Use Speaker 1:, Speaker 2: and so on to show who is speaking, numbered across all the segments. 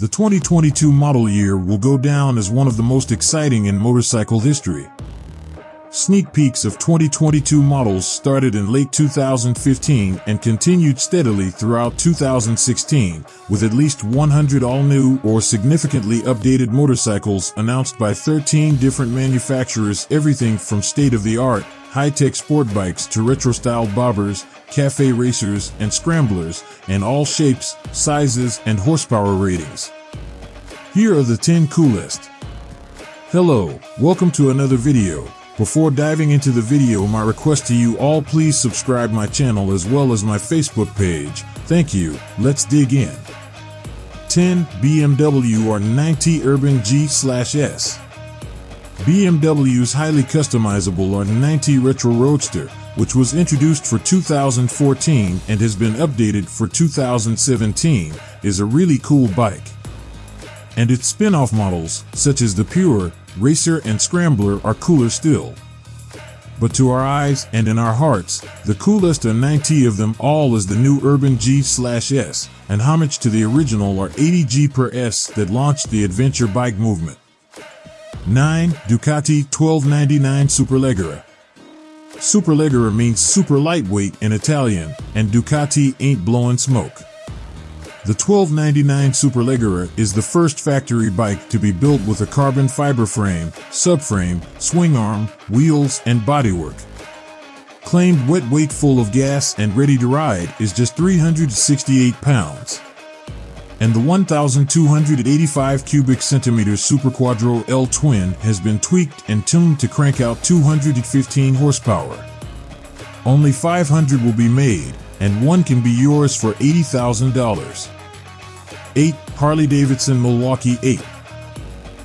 Speaker 1: The 2022 model year will go down as one of the most exciting in motorcycle history. Sneak peeks of 2022 models started in late 2015 and continued steadily throughout 2016, with at least 100 all-new or significantly updated motorcycles announced by 13 different manufacturers everything from state-of-the-art, high-tech sport bikes to retro-style bobbers, cafe racers, and scramblers, in all shapes, sizes, and horsepower ratings. Here are the 10 coolest. Hello, welcome to another video. Before diving into the video, my request to you all please subscribe my channel as well as my Facebook page. Thank you. Let's dig in. 10 BMW R90 Urban G/S. BMW's highly customizable R90 Retro Roadster, which was introduced for 2014 and has been updated for 2017, is a really cool bike. And its spin-off models, such as the Pure, Racer, and Scrambler are cooler still. But to our eyes and in our hearts, the coolest R90 of them all is the new Urban G/S, an homage to the original R80G per S that launched the adventure bike movement. 9. Ducati 1299 Superleggera Superleggera means super lightweight in Italian, and Ducati ain't blowing smoke. The 1299 Superleggera is the first factory bike to be built with a carbon fiber frame, subframe, swing arm, wheels, and bodywork. Claimed wet weight full of gas and ready to ride is just 368 pounds. And the 1,285 cubic centimeter Superquadro L Twin has been tweaked and tuned to crank out 215 horsepower. Only 500 will be made, and one can be yours for $80,000. 8. Harley-Davidson Milwaukee 8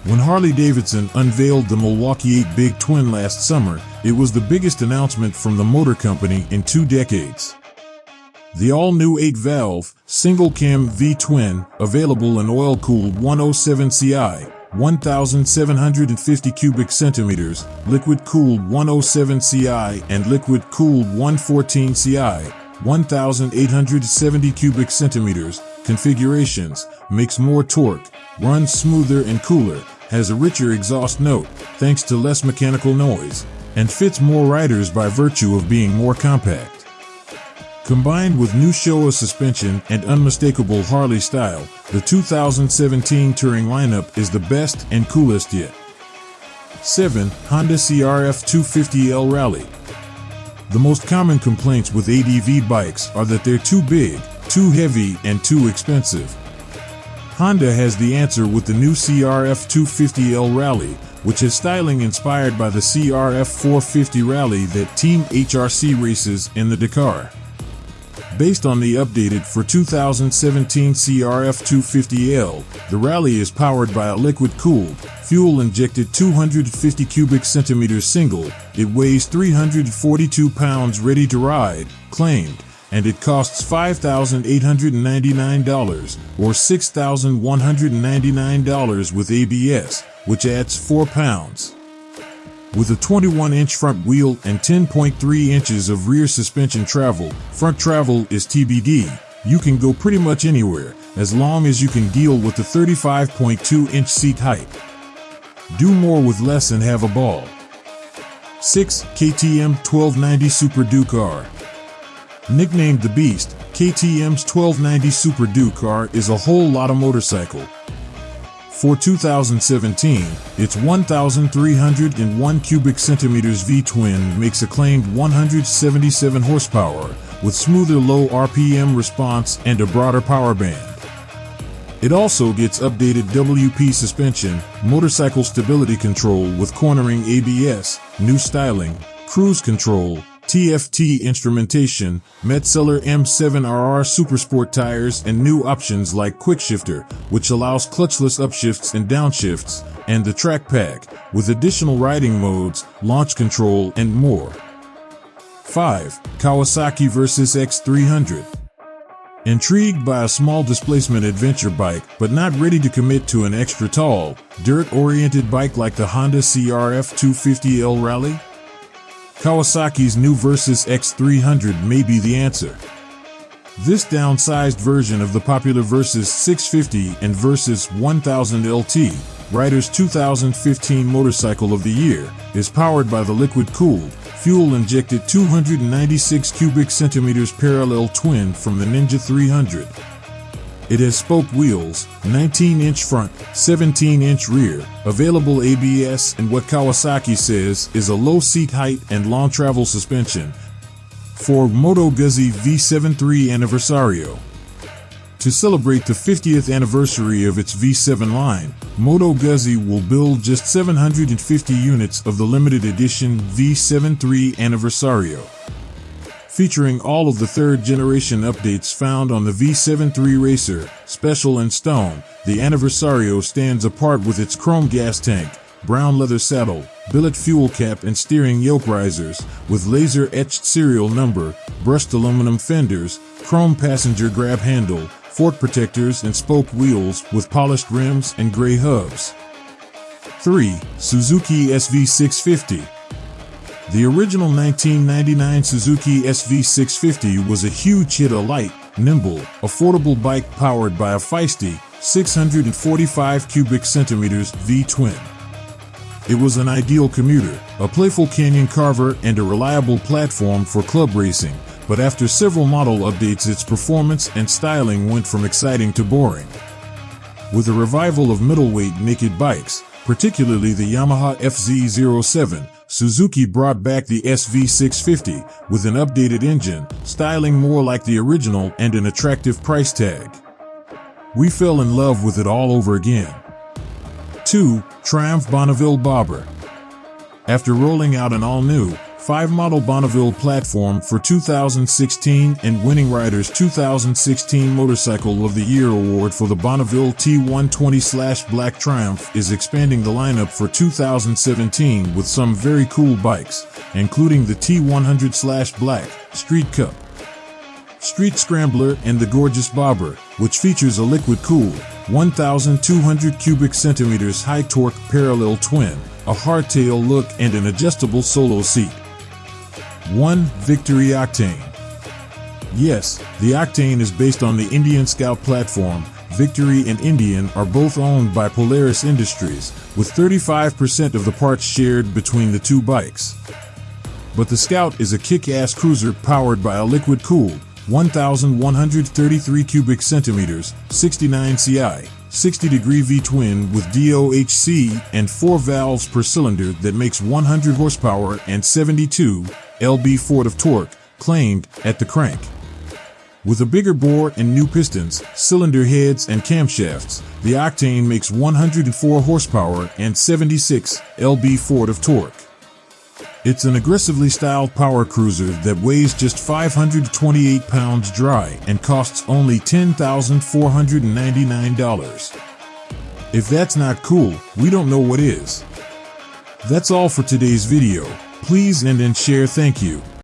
Speaker 1: When Harley-Davidson unveiled the Milwaukee 8 Big Twin last summer, it was the biggest announcement from the motor company in two decades. The all-new 8-valve, single-cam V-twin, available in oil-cooled 107 CI, 1,750 cubic centimeters, liquid-cooled 107 CI, and liquid-cooled 114 CI, 1,870 cubic centimeters, configurations, makes more torque, runs smoother and cooler, has a richer exhaust note thanks to less mechanical noise, and fits more riders by virtue of being more compact. Combined with new Showa suspension and unmistakable Harley style, the 2017 Touring lineup is the best and coolest yet. 7. Honda CRF 250L Rally The most common complaints with ADV bikes are that they're too big, too heavy and too expensive. Honda has the answer with the new CRF 250L Rally, which is styling inspired by the CRF 450 Rally that Team HRC races in the Dakar. Based on the updated for 2017 CRF 250L, the Rally is powered by a liquid-cooled, fuel-injected 250 cubic centimeters single. It weighs 342 pounds ready to ride, claimed, and it costs $5,899 or $6,199 with ABS, which adds 4 pounds. With a 21-inch front wheel and 10.3 inches of rear suspension travel, front travel is TBD. You can go pretty much anywhere, as long as you can deal with the 35.2-inch seat height. Do more with less and have a ball. 6. KTM 1290 Super Duke R Nicknamed the Beast, KTM's 1290 Super Duke R is a whole lot of motorcycle. For 2017, its 1,301 cubic centimeters V-twin makes a claimed 177 horsepower with smoother low RPM response and a broader power band. It also gets updated WP suspension, motorcycle stability control with cornering ABS, new styling, cruise control, TFT instrumentation, Metzeler M7RR Supersport tires and new options like Quickshifter, which allows clutchless upshifts and downshifts, and the Track Pack, with additional riding modes, launch control, and more. 5. Kawasaki Versys X300 Intrigued by a small displacement adventure bike, but not ready to commit to an extra tall, dirt-oriented bike like the Honda CRF 250L Rally? Kawasaki's new Versys X300 may be the answer. This downsized version of the popular Versys 650 and Versys 1000 LT, Rider's 2015 Motorcycle of the Year, is powered by the liquid-cooled, fuel-injected 296 cubic centimeters parallel twin from the Ninja 300. It has spoke wheels, 19-inch front, 17-inch rear, available ABS and what Kawasaki says is a low seat height and long travel suspension for Moto Guzzi V73 Anniversario. To celebrate the 50th anniversary of its V7 line, Moto Guzzi will build just 750 units of the limited edition V73 Anniversario featuring all of the third generation updates found on the V73 Racer, Special and Stone. The Anniversario stands apart with its chrome gas tank, brown leather saddle, billet fuel cap and steering yoke risers, with laser etched serial number, brushed aluminum fenders, chrome passenger grab handle, fork protectors and spoke wheels with polished rims and gray hubs. 3. Suzuki SV650 the original 1999 Suzuki SV650 was a huge hit a light, nimble, affordable bike powered by a feisty 645 cubic centimeters V-twin. It was an ideal commuter, a playful canyon carver, and a reliable platform for club racing, but after several model updates its performance and styling went from exciting to boring. With the revival of middleweight naked bikes, particularly the Yamaha FZ07, Suzuki brought back the SV650 with an updated engine, styling more like the original and an attractive price tag. We fell in love with it all over again. 2. Triumph Bonneville Bobber After rolling out an all-new, 5 model Bonneville platform for 2016 and winning Riders 2016 Motorcycle of the Year award for the Bonneville T120-Black Triumph is expanding the lineup for 2017 with some very cool bikes, including the T100-Black Street Cup, Street Scrambler and the gorgeous Bobber, which features a liquid-cooled 1,200 cubic centimeters high torque parallel twin, a hardtail look and an adjustable solo seat. 1. Victory Octane Yes, the Octane is based on the Indian Scout platform. Victory and Indian are both owned by Polaris Industries, with 35% of the parts shared between the two bikes. But the Scout is a kick-ass cruiser powered by a liquid-cooled 1,133 cubic centimeters, 69 CI, 60 degree V-twin with DOHC and 4 valves per cylinder that makes 100 horsepower and 72 lb-4 of torque, claimed at the crank. With a bigger bore and new pistons, cylinder heads, and camshafts, the Octane makes 104 horsepower and 76 lb-4 of torque. It's an aggressively styled power cruiser that weighs just 528 pounds dry and costs only $10,499. If that's not cool, we don't know what is. That's all for today's video. Please end and share thank you.